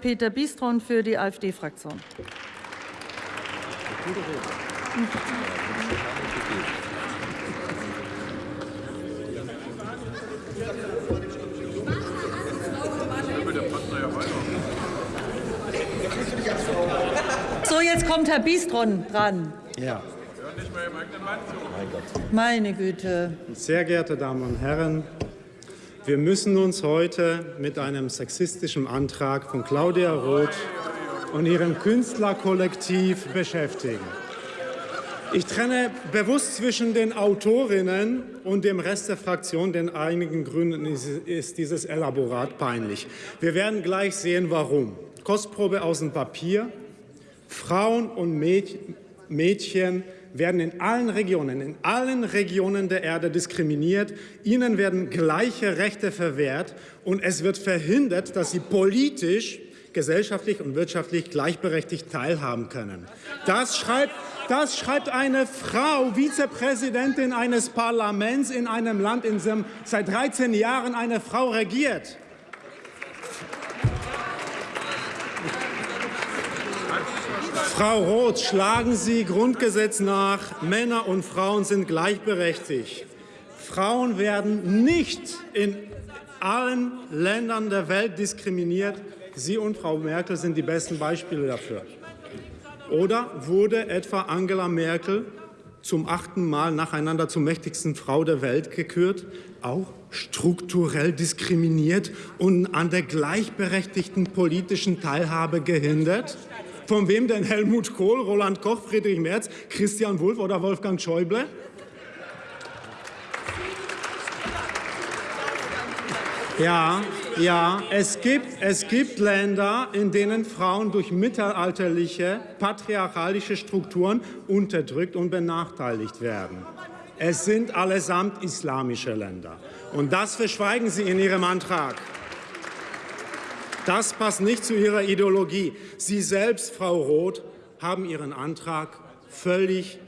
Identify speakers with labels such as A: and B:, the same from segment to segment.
A: Peter Bistron für die AfD-Fraktion. So, jetzt kommt Herr Bistron dran.
B: Ja.
A: Meine Güte.
B: Sehr geehrte Damen und Herren, wir müssen uns heute mit einem sexistischen Antrag von Claudia Roth und ihrem Künstlerkollektiv beschäftigen. Ich trenne bewusst zwischen den Autorinnen und dem Rest der Fraktion, denn einigen Gründen ist dieses Elaborat peinlich. Wir werden gleich sehen, warum. Kostprobe aus dem Papier. Frauen und Mädchen werden in allen Regionen, in allen Regionen der Erde diskriminiert. Ihnen werden gleiche Rechte verwehrt und es wird verhindert, dass sie politisch, gesellschaftlich und wirtschaftlich gleichberechtigt teilhaben können. Das schreibt, das schreibt eine Frau, Vizepräsidentin eines Parlaments in einem Land, in dem seit 13 Jahren eine Frau regiert. Frau Roth, schlagen Sie Grundgesetz nach. Männer und Frauen sind gleichberechtigt. Frauen werden nicht in allen Ländern der Welt diskriminiert. Sie und Frau Merkel sind die besten Beispiele dafür. Oder wurde etwa Angela Merkel zum achten Mal nacheinander zur mächtigsten Frau der Welt gekürt, auch strukturell diskriminiert und an der gleichberechtigten politischen Teilhabe gehindert? Von wem denn Helmut Kohl, Roland Koch, Friedrich Merz, Christian Wulff oder Wolfgang Schäuble? Ja, ja, es gibt, es gibt Länder, in denen Frauen durch mittelalterliche, patriarchalische Strukturen unterdrückt und benachteiligt werden. Es sind allesamt islamische Länder. Und das verschweigen Sie in Ihrem Antrag. Das passt nicht zu Ihrer Ideologie. Sie selbst, Frau Roth, haben Ihren Antrag völlig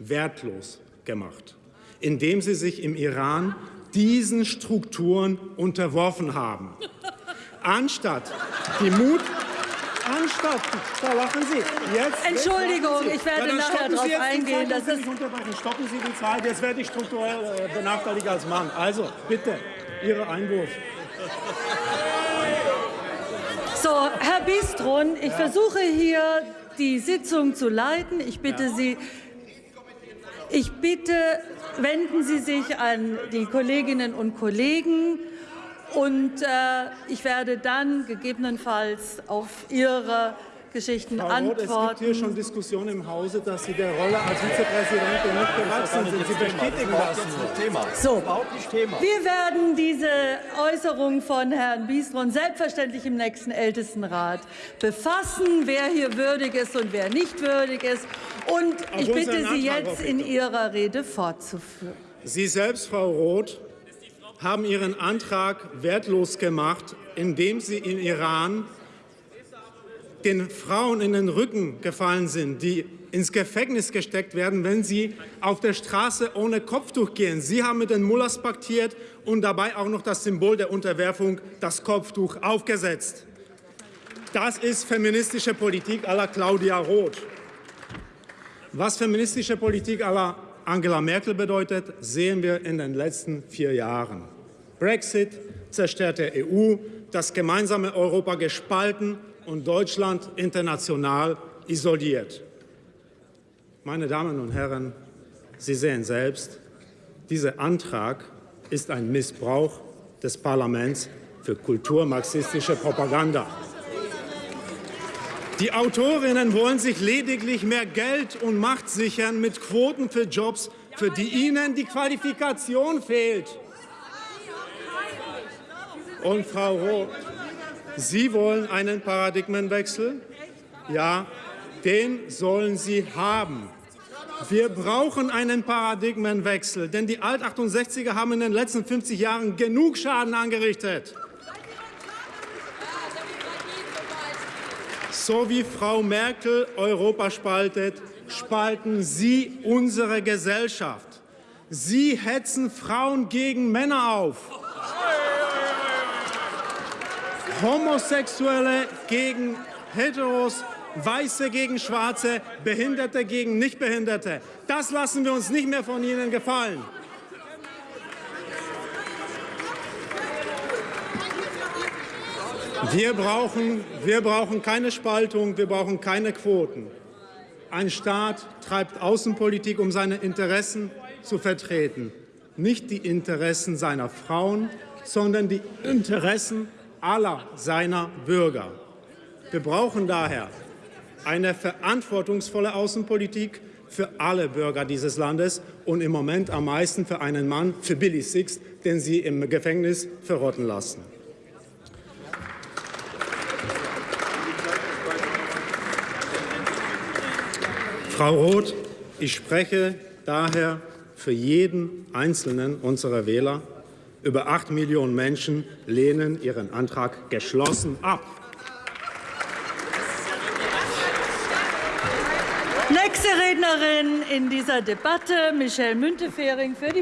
B: wertlos gemacht, indem Sie sich im Iran diesen Strukturen unterworfen haben. Anstatt die Mut Anstatt, da lachen Sie. Jetzt,
A: Entschuldigung,
B: jetzt
A: ich werde
B: ja,
A: nachher darauf eingehen.
B: Das ist unterbrechen. Stoppen Sie die Zeit, jetzt werde ich strukturell äh, benachteiligt als Mann. Also, bitte, Ihre Einwurf.
A: So, Herr Bistron, ich ja. versuche hier die Sitzung zu leiten. Ich bitte ja. Sie, ich bitte, wenden Sie sich an die Kolleginnen und Kollegen und äh, ich werde dann gegebenenfalls auf Ihre Geschichten
B: Frau
A: antworten.
B: Roth, es gibt hier schon Diskussionen im Hause, dass Sie der Rolle als Vizepräsidentin nicht gewachsen sind. Sie bestätigen das.
A: Thema. So, wir werden diese Äußerung von Herrn Biestron selbstverständlich im nächsten Ältestenrat befassen, wer hier würdig ist und wer nicht würdig ist. Und ich bitte Sie jetzt in Ihrer Rede fortzuführen.
B: Sie selbst, Frau Roth, haben Ihren Antrag wertlos gemacht, indem Sie im Iran den Frauen in den Rücken gefallen sind, die ins Gefängnis gesteckt werden, wenn sie auf der Straße ohne Kopftuch gehen. Sie haben mit den Mullahs paktiert und dabei auch noch das Symbol der Unterwerfung, das Kopftuch, aufgesetzt. Das ist feministische Politik à la Claudia Roth. Was feministische Politik à la Angela Merkel bedeutet, sehen wir in den letzten vier Jahren. Brexit zerstört der EU, das gemeinsame Europa gespalten und Deutschland international isoliert. Meine Damen und Herren, Sie sehen selbst, dieser Antrag ist ein Missbrauch des Parlaments für kulturmarxistische Propaganda. Die Autorinnen wollen sich lediglich mehr Geld und Macht sichern mit Quoten für Jobs, für die ihnen die Qualifikation fehlt. Und Frau Roth, Sie wollen einen Paradigmenwechsel? Ja, den sollen Sie haben. Wir brauchen einen Paradigmenwechsel, denn die Alt-68er haben in den letzten 50 Jahren genug Schaden angerichtet. So wie Frau Merkel Europa spaltet, spalten Sie unsere Gesellschaft. Sie hetzen Frauen gegen Männer auf. Homosexuelle gegen Heteros, Weiße gegen Schwarze, Behinderte gegen Nichtbehinderte. Das lassen wir uns nicht mehr von Ihnen gefallen. Wir brauchen, wir brauchen keine Spaltung, wir brauchen keine Quoten. Ein Staat treibt Außenpolitik, um seine Interessen zu vertreten. Nicht die Interessen seiner Frauen, sondern die Interessen aller seiner Bürger. Wir brauchen daher eine verantwortungsvolle Außenpolitik für alle Bürger dieses Landes und im Moment am meisten für einen Mann, für Billy Six, den Sie im Gefängnis verrotten lassen. Frau Roth, ich spreche daher für jeden einzelnen unserer Wähler. Über acht Millionen Menschen lehnen ihren Antrag geschlossen ab.
A: Nächste Rednerin in dieser Debatte, Michelle Müntefering für die